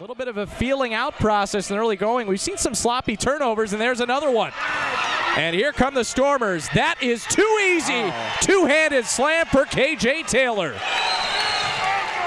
A little bit of a feeling out process in early going. We've seen some sloppy turnovers, and there's another one. And here come the Stormers. That is too easy. Oh. Two handed slam for KJ Taylor.